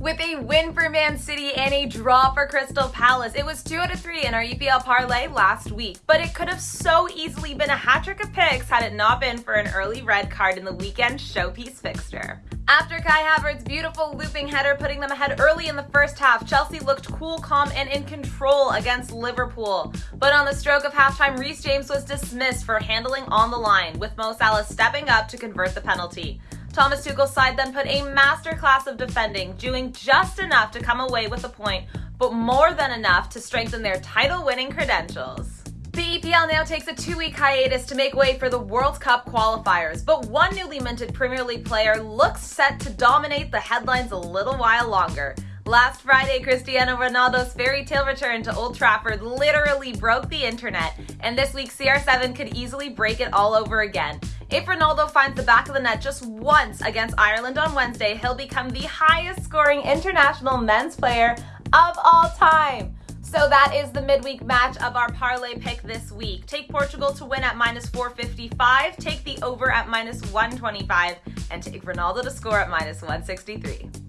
with a win for Man City and a draw for Crystal Palace. It was 2 out of 3 in our EPL parlay last week, but it could have so easily been a hat trick of picks had it not been for an early red card in the weekend showpiece fixture. After Kai Havertz's beautiful looping header putting them ahead early in the first half, Chelsea looked cool, calm, and in control against Liverpool. But on the stroke of halftime, Reece James was dismissed for handling on the line, with Mo Salah stepping up to convert the penalty. Thomas Tuchel's side then put a masterclass of defending, doing just enough to come away with a point, but more than enough to strengthen their title-winning credentials. The EPL now takes a two-week hiatus to make way for the World Cup qualifiers, but one newly minted Premier League player looks set to dominate the headlines a little while longer. Last Friday, Cristiano Ronaldo's fairy tale return to Old Trafford literally broke the internet, and this week CR7 could easily break it all over again. If Ronaldo finds the back of the net just once against Ireland on Wednesday, he'll become the highest scoring international men's player of all time. So that is the midweek match of our parlay pick this week. Take Portugal to win at minus 455, take the over at minus 125, and take Ronaldo to score at minus 163.